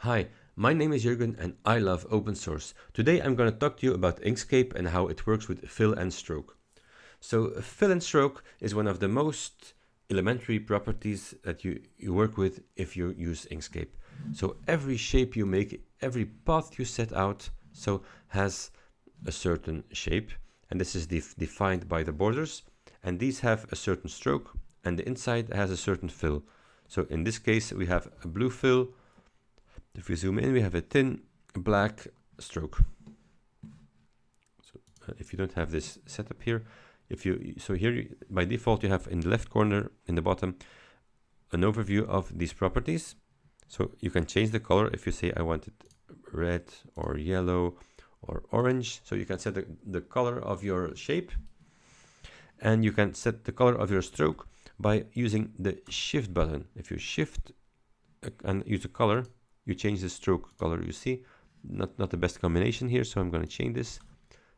Hi, my name is Jurgen and I love open source. Today I'm going to talk to you about Inkscape and how it works with fill and stroke. So fill and stroke is one of the most elementary properties that you, you work with if you use Inkscape. So every shape you make, every path you set out, so has a certain shape and this is def defined by the borders and these have a certain stroke and the inside has a certain fill. So in this case we have a blue fill if we zoom in, we have a thin black stroke. So uh, if you don't have this setup here, if you so here you, by default you have in the left corner in the bottom an overview of these properties. So you can change the color if you say I want it red or yellow or orange. So you can set the, the color of your shape and you can set the color of your stroke by using the shift button. If you shift uh, and use a color, you change the stroke color you see. Not not the best combination here so I'm going to change this.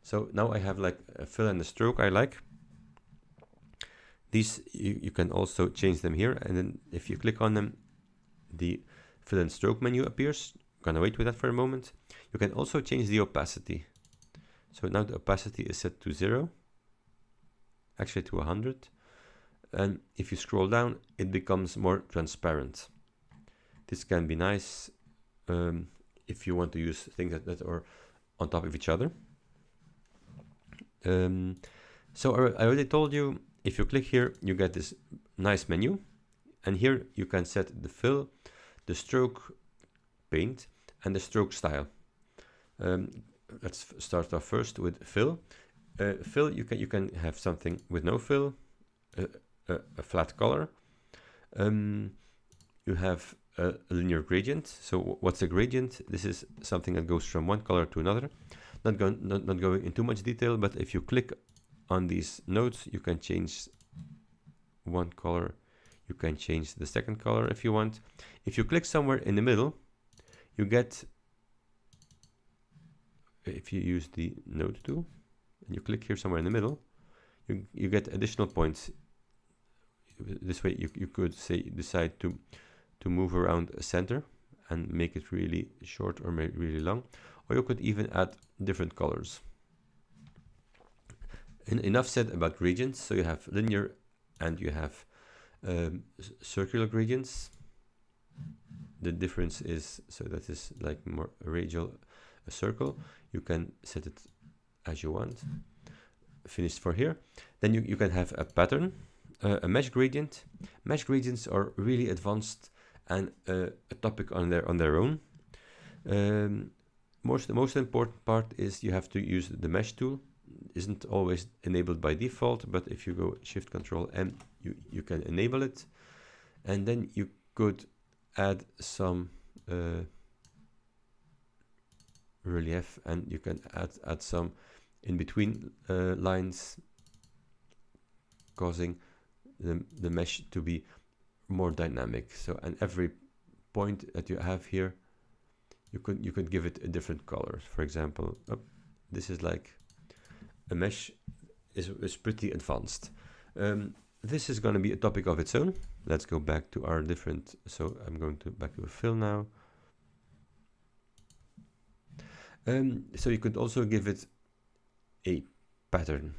So now I have like a fill and a stroke I like. These you, you can also change them here and then if you click on them the fill and stroke menu appears. I'm gonna wait with that for a moment. You can also change the opacity. So now the opacity is set to zero actually to 100 and if you scroll down it becomes more transparent. This can be nice um, if you want to use things that, that are on top of each other. Um, so I already told you, if you click here, you get this nice menu. And here you can set the fill, the stroke paint, and the stroke style. Um, let's start off first with fill. Uh, fill, you can you can have something with no fill, uh, a, a, flat color. Um, you have a linear gradient. So what's a gradient? This is something that goes from one color to another. Not going not, not going into much detail, but if you click on these nodes, you can change one color. You can change the second color if you want. If you click somewhere in the middle, you get if you use the node tool and you click here somewhere in the middle, you, you get additional points. This way you, you could say decide to to move around a center and make it really short or really long or you could even add different colors. En enough said about gradients. So you have linear and you have um, circular gradients. The difference is so that is like more radial a circle. You can set it as you want. Finished for here. Then you, you can have a pattern uh, a mesh gradient. Mesh gradients are really advanced and uh, a topic on their on their own. Um, most the most important part is you have to use the mesh tool. Isn't always enabled by default, but if you go Shift Control M, you you can enable it, and then you could add some uh, relief, and you can add add some in between uh, lines, causing the the mesh to be more dynamic. So and every point that you have here, you could you could give it a different color. For example, oh, this is like a mesh is, is pretty advanced. Um, this is going to be a topic of its own. Let's go back to our different. So I'm going to back to a fill now. Um, so you could also give it a pattern.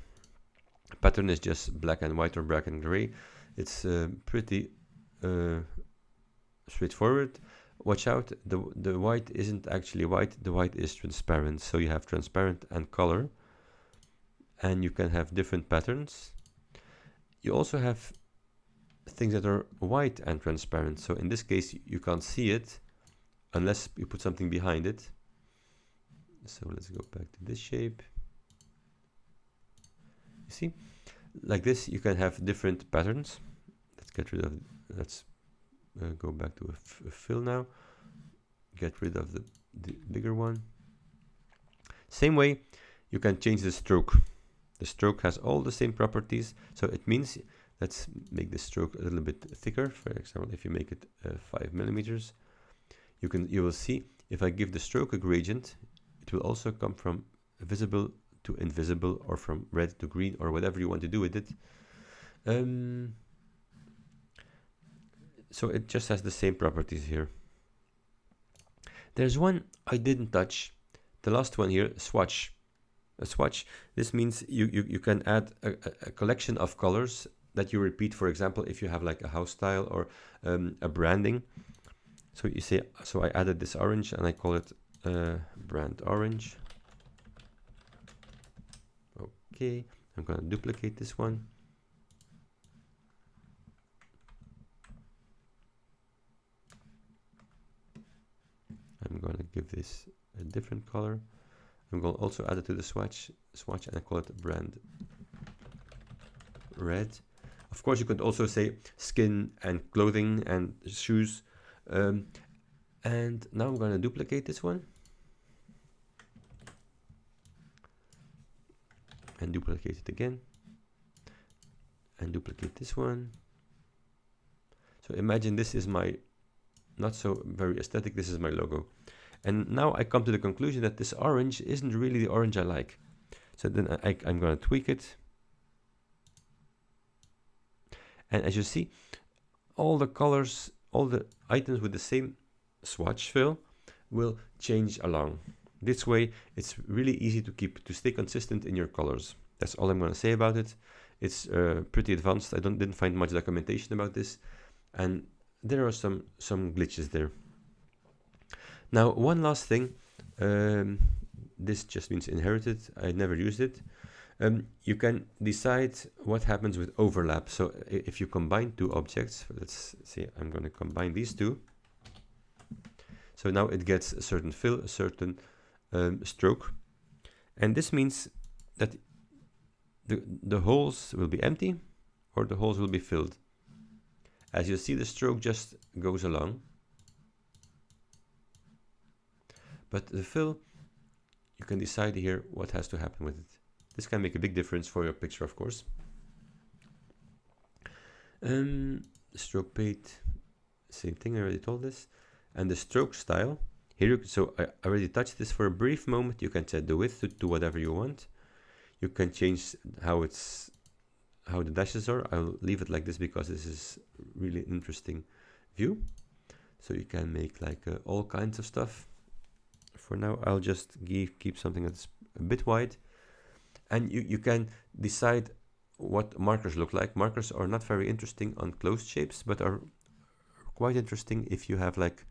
Pattern is just black and white or black and gray. It's uh, pretty uh, straightforward. Watch out, the, the white isn't actually white, the white is transparent. So you have transparent and color and you can have different patterns. You also have things that are white and transparent. So in this case, you can't see it unless you put something behind it. So let's go back to this shape. You see, like this, you can have different patterns. Let's get rid of let's uh, go back to a, fill now. Get rid of the, the bigger one. Same way you can change the stroke. The stroke has all the same properties so it means let's make the stroke a little bit thicker. For example if you make it uh, five millimeters you can you will see if I give the stroke a gradient it will also come from visible to invisible or from red to green or whatever you want to do with it. Um, so it just has the same properties here There's one I didn't touch. The last one here, swatch. A swatch, this means you, you, you can add a, a collection of colors that you repeat. For example, if you have like a house style or um, a branding. So you say, so I added this orange and I call it uh, brand orange. Okay, I'm to duplicate this one. I'm a different color. I'm going to also add it to the swatch, swatch and I call it brand red. Of course, you could also say skin and clothing and shoes. Um, and now I'm going to duplicate this one. And duplicate it again. And duplicate this one. So imagine this is my not so very aesthetic. This is my logo. And now I come to the conclusion that this orange isn't really the orange I like. So then I, I'm going to tweak it. And as you see, all the colors, all the items with the same swatch fill will change along. This way, it's really easy to keep, to stay consistent in your colors. That's all I'm going to say about it. It's uh, pretty advanced. I don't didn't find much documentation about this. And there are some some glitches there. Now, one last thing. Um, this just means inherited. I never used it. Um, you can decide what happens with overlap. So if you combine two objects, let's see, I'm going to combine these two. So now it gets a certain fill, a certain um, stroke. And this means that the, the holes will be empty or the holes will be filled. As you see, the stroke just goes along. But the fill, you can decide here what has to happen with it. This can make a big difference for your picture, of course. Um, stroke paint, same thing, I already told this. And the stroke style, here, you, so I already touched this for a brief moment. You can set the width to, to whatever you want. You can change how it's how the dashes are. I'll leave it like this because this is really interesting view. So you can make like uh, all kinds of stuff. For now, I'll just give, keep something that's a bit wide. And you, you can decide what markers look like. Markers are not very interesting on closed shapes, but are quite interesting if you have like,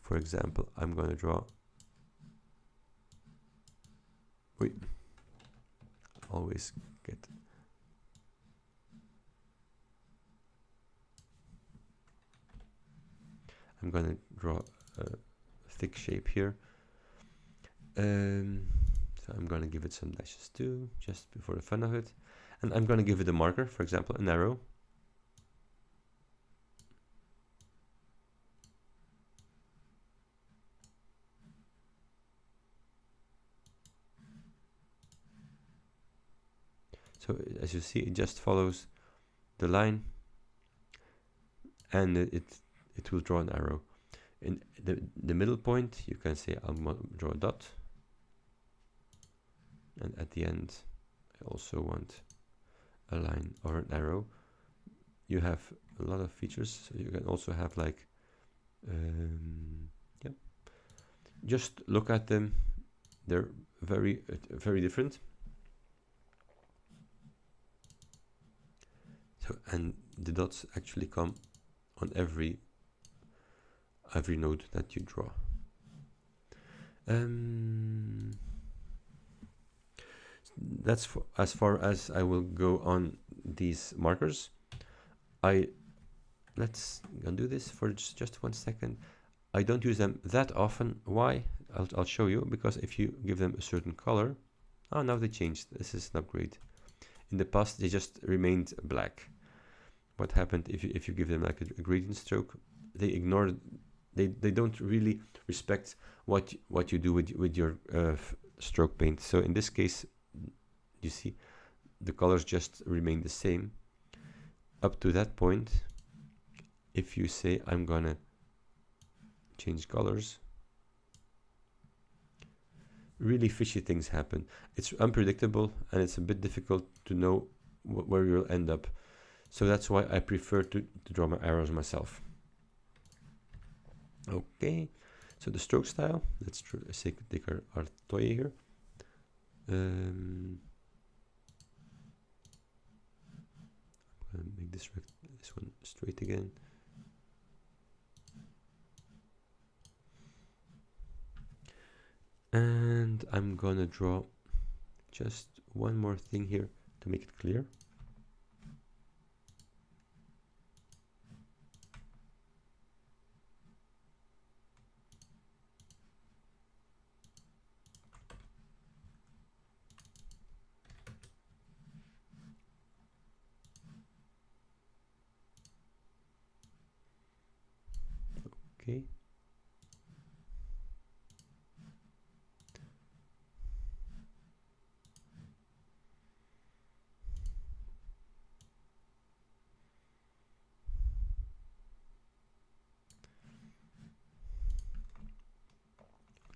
for example, I'm going to draw. Wait, always get I'm going to draw a thick shape here. Um, so I'm going to give it some dashes too, just before the fun of it. And I'm going to give it a marker, for example, an arrow. So as you see, it just follows the line and it it will draw an arrow. In the, the middle point, you can say I'll draw a dot. And at the end, I also want a line or an arrow. You have a lot of features. So you can also have like, um, yeah, just look at them. They're very, uh, very different. So, and the dots actually come on every every node that you draw. Um, that's as far as I will go on these markers. I let's undo this for just, just one second. I don't use them that often. Why? I'll, I'll show you because if you give them a certain color, oh now they changed. This is an upgrade. In the past they just remained black. What happened if you if you give them like a, a gradient stroke? They ignore. they they don't really respect what what you do with with your uh, stroke paint. So in this case, you see, the colors just remain the same. Up to that point, if you say I'm gonna change colors, really fishy things happen. It's unpredictable and it's a bit difficult to know wh where you'll end up. So that's why I prefer to, to draw my arrows myself. Okay, So the stroke style, let's take our, our toy here. Um, I'm gonna make this this one straight again. And I'm gonna draw just one more thing here to make it clear. Okay.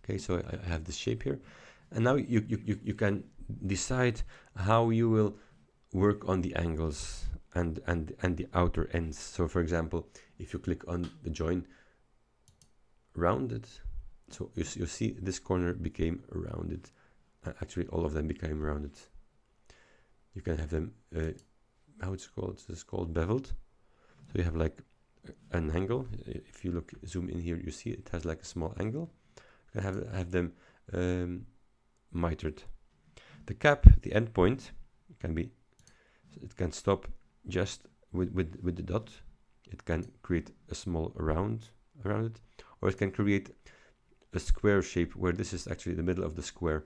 Okay, so I have this shape here. And now you, you, you, you can decide how you will work on the angles and, and, and the outer ends. So for example, if you click on the join rounded, so you, you see this corner became rounded. Uh, actually, all of them became rounded. You can have them, uh, how it's called, it's called beveled. So you have like an angle. If you look, zoom in here, you see it has like a small angle have, have them um, mitered. The cap, the endpoint, can be, it can stop just with, with, with the dot. It can create a small round around it, or it can create a square shape where this is actually the middle of the square.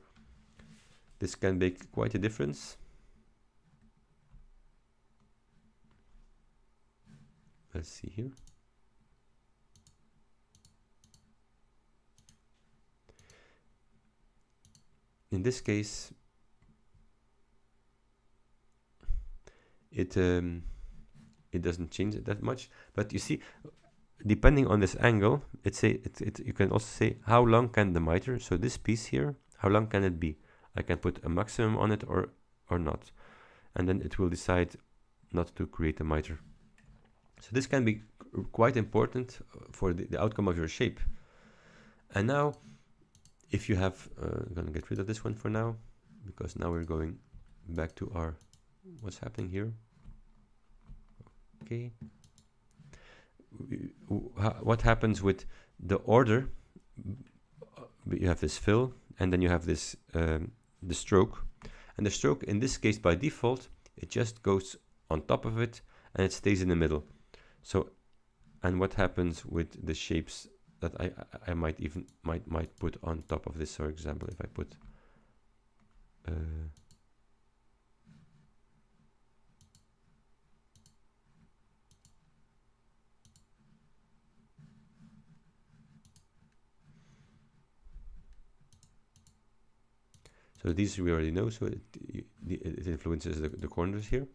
This can make quite a difference. Let's see here. in this case it um, it doesn't change it that much but you see depending on this angle it's it, it you can also say how long can the miter so this piece here how long can it be? I can put a maximum on it or or not. And then it will decide not to create a miter. So this can be quite important for the, the outcome of your shape. And now if you have uh, I'm gonna get rid of this one for now because now we're going back to our what's happening here? Okay what happens with the order? You have this fill and then you have this um, the stroke. And the stroke in this case by default it just goes on top of it and it stays in the middle. So and what happens with the shapes that I, I might even might might put on top of this? For example if I put uh, So these we already know, so it, it influences the, the corners here.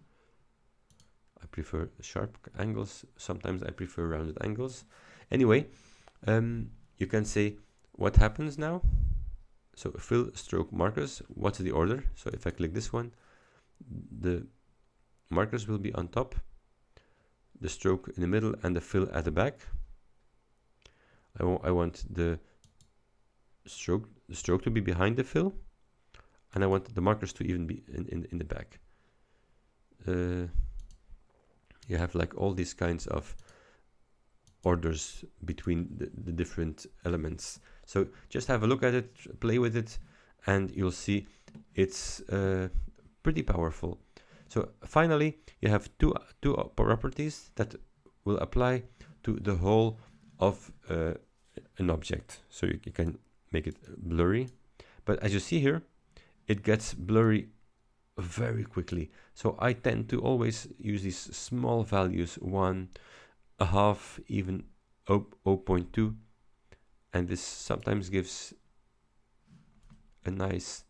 I prefer sharp angles, sometimes I prefer rounded angles. Anyway, um, you can say what happens now. So fill stroke markers, what's the order? So if I click this one, the markers will be on top, the stroke in the middle and the fill at the back. I, I want the stroke, the stroke to be behind the fill and I want the markers to even be in, in, in the back. Uh, you have like all these kinds of orders between the, the different elements. So just have a look at it, play with it, and you'll see it's uh, pretty powerful. So finally, you have two, two properties that will apply to the whole of uh, an object. So you, you can make it blurry. But as you see here, it gets blurry very quickly. So I tend to always use these small values, one, a half, even 0 0.2 and this sometimes gives a nice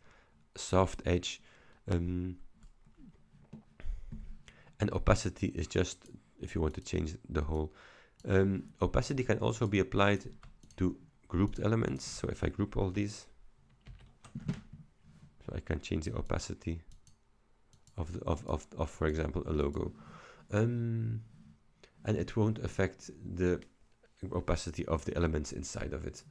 soft edge um, and opacity is just if you want to change the whole um, opacity can also be applied to grouped elements so if I group all these can change the opacity of the of, of, of for example a logo um, and it won't affect the opacity of the elements inside of it.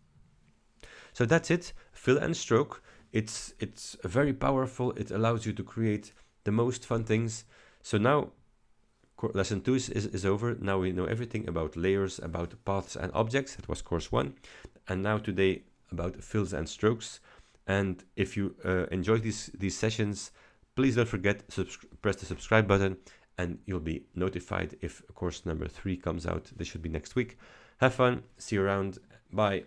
So that's it, fill and stroke. It's, it's very powerful. It allows you to create the most fun things. So now lesson two is, is, is, over. Now we know everything about layers, about paths and objects. That was course one. And now today about fills and strokes. And if you uh, enjoy these, these sessions, please don't forget press the subscribe button and you'll be notified if course number three comes out. This should be next week. Have fun. See you around. Bye.